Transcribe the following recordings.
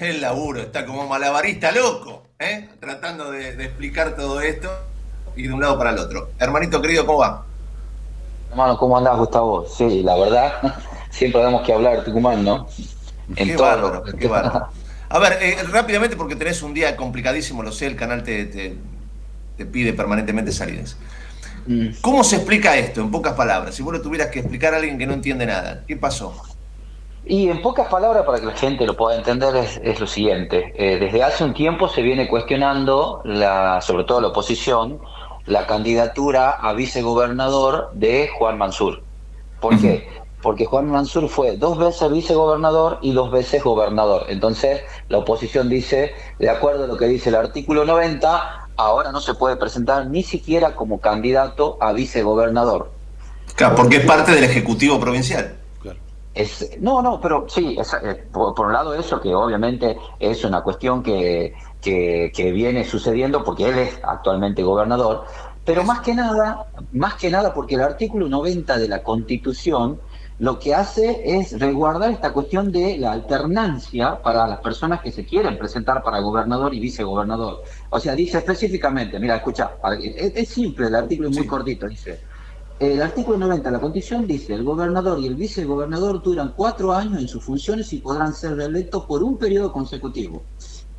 El laburo, está como malabarista loco, ¿eh? tratando de, explicar todo esto y de un lado para el otro. Hermanito querido, ¿cómo va? Hermano, ¿cómo andás, Gustavo? Sí, la verdad, siempre tenemos que hablar de Tucumán, ¿no? En qué bárbaro, qué bárbaro. A ver, eh, rápidamente, porque tenés un día complicadísimo, lo sé, el canal te, te, pide permanentemente salidas. Mm. ¿Cómo se explica esto, en pocas palabras? Si vos lo tuvieras que explicar a alguien que no entiende nada, ¿qué pasó? Y en pocas palabras, para que la gente lo pueda entender, es, lo siguiente. Eh, desde hace un tiempo se viene cuestionando, la, sobre todo la oposición, la candidatura a vicegobernador de Juan Mansur. ¿Por qué? Porque Juan Mansur fue dos veces vicegobernador y dos veces gobernador. Entonces, la oposición dice, de acuerdo a lo que dice el artículo 90, ahora no se puede presentar ni siquiera como candidato a vicegobernador. Claro, porque es parte del Ejecutivo Provincial no, no, pero sí, eh, por, un lado eso que obviamente es una cuestión que, que, viene sucediendo porque él es actualmente gobernador, pero más que nada, más que nada porque el artículo 90 de la Constitución lo que hace es resguardar esta cuestión de la alternancia para las personas que se quieren presentar para gobernador y vicegobernador. O sea, dice específicamente, mira, escucha, es, simple, el artículo es muy cortito, dice, el artículo 90 de la Constitución dice, el gobernador y el vicegobernador duran cuatro años en sus funciones y podrán ser reelectos por un periodo consecutivo.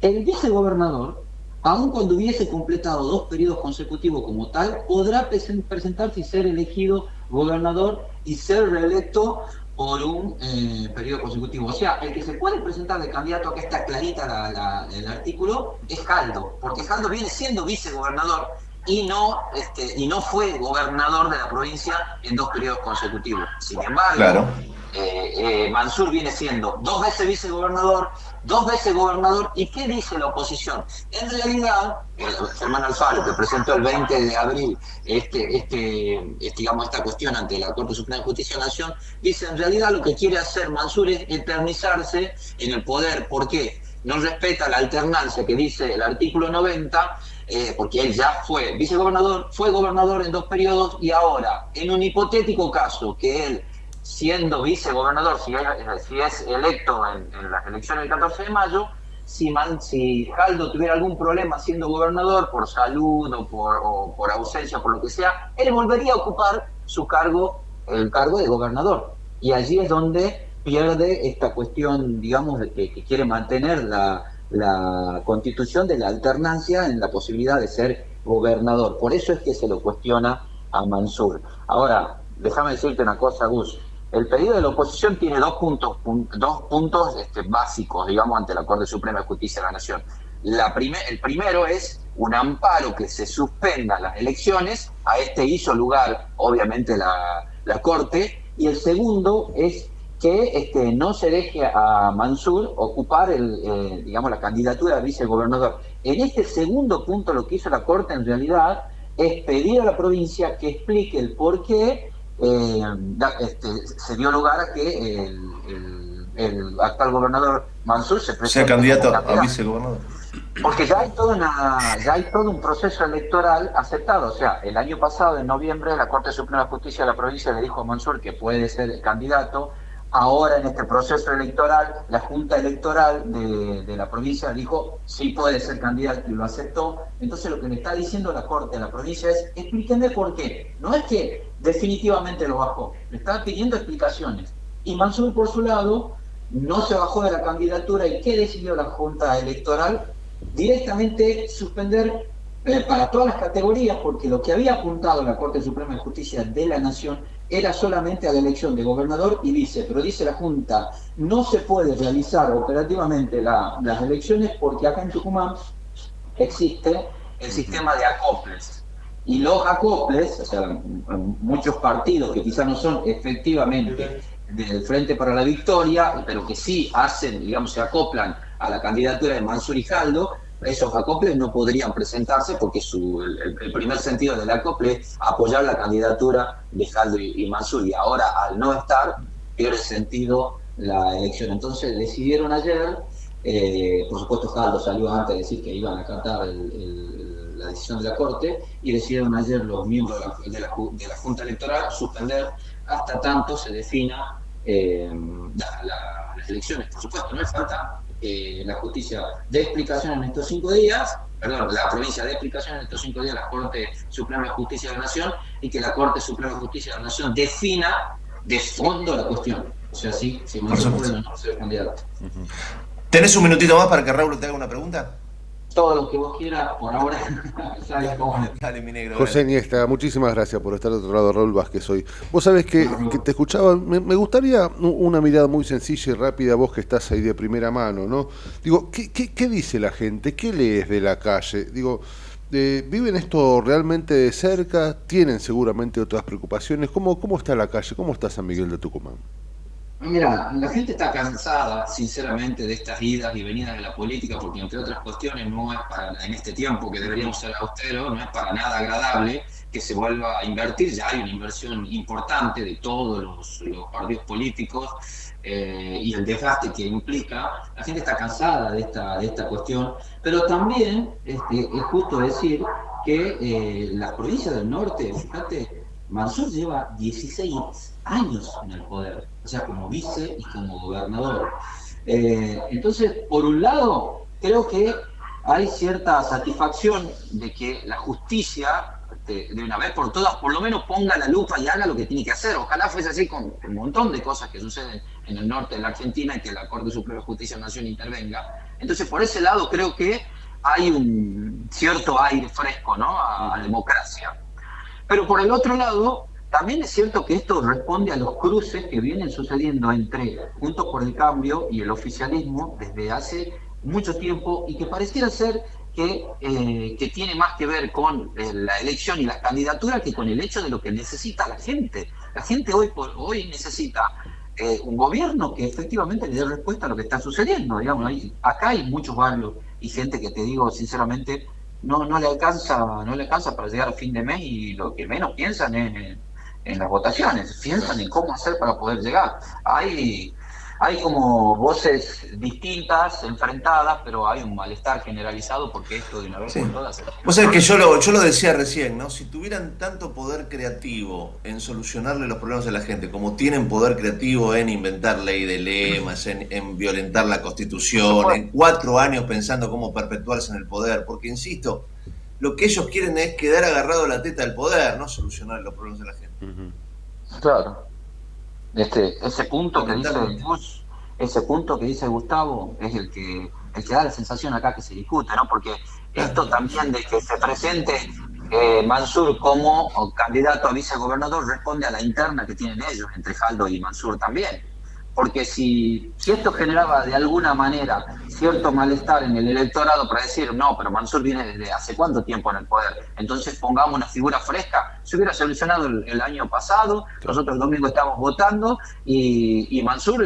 El vicegobernador, aun cuando hubiese completado dos periodos consecutivos como tal, podrá presentarse y ser elegido gobernador y ser reelecto por un eh, periodo consecutivo. O sea, el que se puede presentar de candidato, que está clarita el artículo, es Jaldo, porque Jaldo viene siendo vicegobernador y no, este, y no fue gobernador de la provincia en dos periodos consecutivos. Sin embargo, eh, eh, Mansur viene siendo dos veces vicegobernador, dos veces gobernador, ¿y qué dice la oposición? En realidad, Germán Alfaro, que presentó el 20 de abril este, este, digamos, esta cuestión ante la Corte Suprema de Justicia de la Nación, dice en realidad lo que quiere hacer Mansur es eternizarse en el poder. ¿Por qué? No respeta la alternancia que dice el artículo 90 eh, porque él ya fue vicegobernador, fue gobernador en dos periodos y ahora, en un hipotético caso que él, siendo vicegobernador, si, es electo en, las elecciones del 14 de mayo, si, man, si Jaldo tuviera algún problema siendo gobernador por salud o por, o por ausencia, por lo que sea, él volvería a ocupar su cargo, el cargo de gobernador. Y allí es donde pierde esta cuestión, digamos, de que quiere mantener la, la constitución de la alternancia en la posibilidad de ser gobernador. Por eso es que se lo cuestiona a Mansur. Ahora, déjame decirte una cosa, Gus. El pedido de la oposición tiene dos puntos, dos puntos este, básicos, digamos, ante la Corte Suprema de Justicia de la Nación. La el primero es un amparo que se suspenda las elecciones. A este hizo lugar, obviamente, la, la Corte. Y el segundo es que este, no se deje a Mansur ocupar el, eh, digamos, la candidatura de vicegobernador. En este segundo punto lo que hizo la Corte en realidad es pedir a la provincia que explique el por qué eh, este, se dio lugar a que el, actual gobernador Mansur se presente sea candidato a vicegobernador. Porque ya hay, todo una, ya hay todo un proceso electoral aceptado. O sea, el año pasado, en noviembre, la Corte Suprema de Justicia de la provincia le dijo a Mansur que puede ser candidato Ahora en este proceso electoral, la Junta Electoral de, la provincia dijo sí puede ser candidato y lo aceptó. Entonces lo que le está diciendo la Corte de la provincia es explíquenme por qué. No es que definitivamente lo bajó, le está pidiendo explicaciones. Y Mansur por su lado no se bajó de la candidatura y ¿qué decidió la Junta Electoral? Directamente suspender eh, para todas las categorías, porque lo que había apuntado la Corte Suprema de Justicia de la Nación era solamente a la elección de gobernador y vice, pero dice la Junta, no se puede realizar operativamente las elecciones porque acá en Tucumán existe el sistema de acoples. Y los acoples, o sea, muchos partidos que quizás no son efectivamente del Frente para la Victoria, pero que sí hacen, digamos, se acoplan a la candidatura de Mansur y Jaldo, esos acoples no podrían presentarse porque su, el, primer sentido del acople es apoyar la candidatura de Jaldo y, Mansur y ahora al no estar pierde sentido la elección. Entonces decidieron ayer, eh, por supuesto Jaldo salió antes de decir que iban a acatar la decisión de la Corte y decidieron ayer los miembros de la, Junta Electoral suspender hasta tanto se defina eh, las elecciones. Por supuesto, no es falta eh, la justicia dé explicación en estos cinco días, perdón, la provincia dé explicación en estos cinco días la Corte Suprema de Justicia de la Nación y que la Corte Suprema de Justicia de la Nación defina de fondo la cuestión. O sea, sí, si no se puede no candidato. ¿Tenés un minutito más para que Raúl te haga una pregunta? Todo lo que vos quieras, por ahora, Dale, mi negro. José Niesta, muchísimas gracias por estar de otro lado, Raúl Vázquez hoy. Vos sabés que, te escuchaba, me, gustaría una mirada muy sencilla y rápida, vos que estás ahí de primera mano, ¿no? Digo, ¿qué, qué, dice la gente? ¿Qué lees de la calle? Digo, eh, ¿viven esto realmente de cerca? ¿Tienen seguramente otras preocupaciones? ¿Cómo, ¿Cómo está la calle? ¿Cómo está San Miguel de Tucumán? Mira, la gente está cansada, sinceramente, de estas idas y venidas de la política, porque entre otras cuestiones no es para, en este tiempo que deberíamos ser austeros, no es para nada agradable que se vuelva a invertir, ya hay una inversión importante de todos los, partidos políticos eh, y el desgaste que implica, la gente está cansada de esta, de esta cuestión, pero también este, es justo decir que eh, las provincias del norte, fíjate, Mansur lleva 16 años en el poder, o sea, como vice y como gobernador. Eh, entonces, por un lado, creo que hay cierta satisfacción de que la justicia, de, una vez por todas, por lo menos ponga la lupa y haga lo que tiene que hacer. Ojalá fuese así con un montón de cosas que suceden en el norte de la Argentina y que la Corte Suprema de Justicia de Nación intervenga. Entonces, por ese lado, creo que hay un cierto aire fresco ¿no? a, a democracia. Pero por el otro lado, también es cierto que esto responde a los cruces que vienen sucediendo entre Juntos por el Cambio y el oficialismo desde hace mucho tiempo y que pareciera ser que, eh, que tiene más que ver con eh, la elección y la candidatura que con el hecho de lo que necesita la gente. La gente hoy, por, hoy necesita eh, un gobierno que efectivamente le dé respuesta a lo que está sucediendo. Digamos, acá hay muchos barrios y gente que te digo sinceramente no, no le alcanza, no le alcanza para llegar a fin de mes y lo que menos piensan es en las votaciones, piensan en cómo hacer para poder llegar. Hay, hay como voces distintas, enfrentadas, pero hay un malestar generalizado porque esto de una vez por todas... Vos sabés que yo lo, yo lo decía recién, ¿no? Si tuvieran tanto poder creativo en solucionarle los problemas de la gente, como tienen poder creativo en inventar ley de lemas, en, en violentar la Constitución, en cuatro años pensando cómo perpetuarse en el poder, porque insisto, lo que ellos quieren es quedar agarrado a la teta del poder, no solucionar los problemas de la gente. Claro. Este, ese punto que dice ese punto que dice Gustavo es el que, el que da la sensación acá que se discute, ¿no? Porque esto también de que se presente eh, Mansur como candidato a vicegobernador responde a la interna que tienen ellos, entre Jaldo y Mansur también porque si, si esto generaba de alguna manera cierto malestar en el electorado para decir, no, pero Mansur viene desde hace cuánto tiempo en el poder, entonces pongamos una figura fresca, se hubiera solucionado el, año pasado, nosotros el domingo estamos votando y, Mansur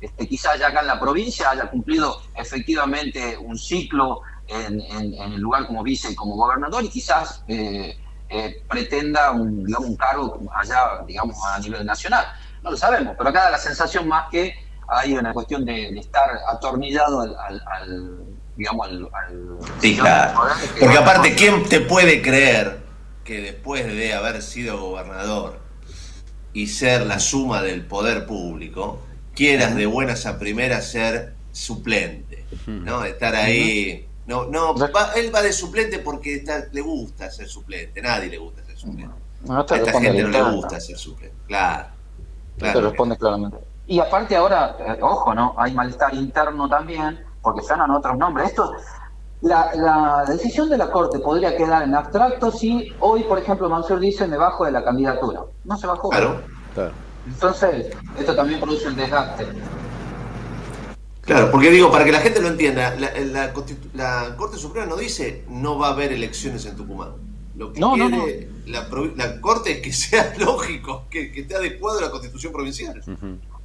este, quizás ya acá en la provincia haya cumplido efectivamente un ciclo en, el lugar como vice y como gobernador y quizás... Eh, eh, pretenda un, digamos, un cargo allá, digamos, a nivel nacional no lo sabemos, pero acá da la sensación más que hay una cuestión de, estar atornillado al, digamos, al... sí, claro. Porque aparte, ¿quién te puede creer que después de haber sido gobernador y ser la suma del poder público, quieras de buenas a primeras ser suplente, ¿no? Estar ahí... No, no, él va de suplente porque le gusta ser suplente, nadie le gusta ser suplente. a esta gente no le gusta ser suplente, claro. Te responde claramente. Y aparte ahora, eh, ojo, ¿no? Hay malestar interno también, porque suenan otros nombres. Esto, la, decisión de la Corte podría quedar en abstracto si hoy, por ejemplo, Mansur dice me bajo de la candidatura. No se bajó. Claro. Entonces, esto también produce un desgaste. Claro, porque digo, para que la gente lo entienda, la, la Corte Suprema no dice no va a haber elecciones en Tucumán. Lo que quiere La, Corte es que sea lógico, que, esté adecuado a la Constitución provincial.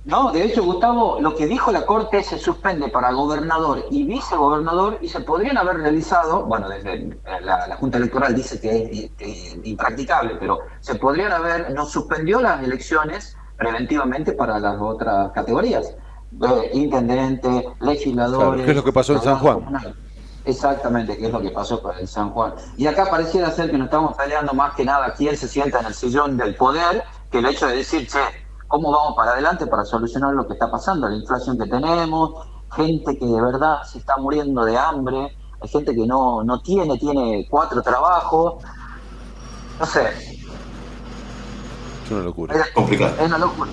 No, de hecho, Gustavo, lo que dijo la Corte se suspende para gobernador y vicegobernador y se podrían haber realizado, bueno, desde la, Junta Electoral dice que es, impracticable, pero se podrían haber, nos suspendió las elecciones preventivamente para las otras categorías, eh, intendentes, legisladores. ¿Qué es lo que pasó en San Juan? Exactamente, que es lo que pasó con el San Juan. Y acá pareciera ser que nos estamos peleando más que nada quién se sienta en el sillón del poder que el hecho de decir, che, ¿cómo vamos para adelante para solucionar lo que está pasando? La inflación que tenemos, gente que de verdad se está muriendo de hambre, hay gente que no, no tiene, tiene cuatro trabajos. No sé. Es una locura. Es complicado. Es una locura.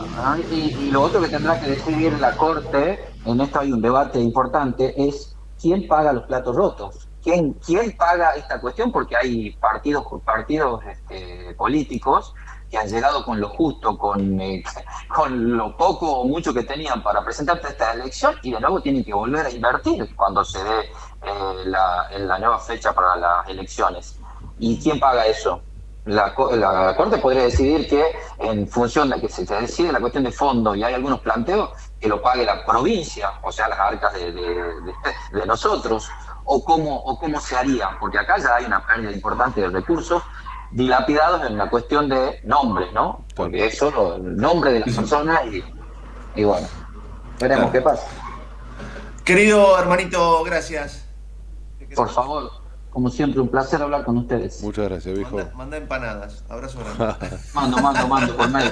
Y, lo otro que tendrá que decidir la Corte, en esto hay un debate importante, es quién paga los platos rotos. ¿Quién, quién paga esta cuestión? Porque hay partidos, partidos este, políticos que han llegado con lo justo, con, eh, con lo poco o mucho que tenían para presentarte a esta elección y de nuevo tienen que volver a invertir cuando se dé eh, la, la nueva fecha para las elecciones. ¿Y quién paga eso? La, la, Corte podría decidir que en función de que se decide la cuestión de fondo y hay algunos planteos, que lo pague la provincia, o sea, las arcas de, de, nosotros, o cómo, o cómo se haría, porque acá ya hay una pérdida importante de recursos dilapidados en la cuestión de nombres, ¿no? Porque es solo el nombre de la persona y, y bueno, veremos qué pasa. Querido hermanito, gracias. Por favor, como siempre, un placer hablar con ustedes. Muchas gracias, viejo. Manda, empanadas. Abrazo grande. mando, mando, mando, por medio.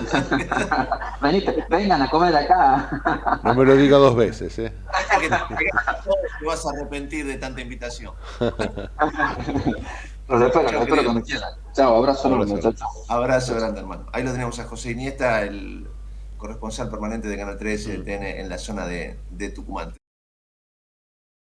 vengan a comer acá. no me lo diga dos veces, ¿eh? te vas a arrepentir de tanta invitación. Los espero, los espero cuando quieran. Chao, abrazo, abrazo, muchachos. Abrazo grande, hermano. Ahí lo tenemos a José Iniesta, el corresponsal permanente de Canal 13 en la zona de, de Tucumán.